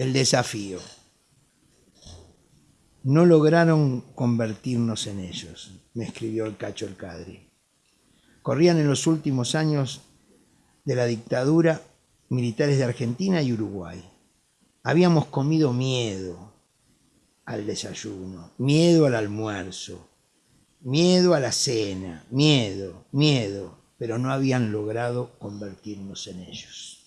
el desafío. No lograron convertirnos en ellos, me escribió el Cacho el Cadri. Corrían en los últimos años de la dictadura militares de Argentina y Uruguay. Habíamos comido miedo al desayuno, miedo al almuerzo, miedo a la cena, miedo, miedo, pero no habían logrado convertirnos en ellos.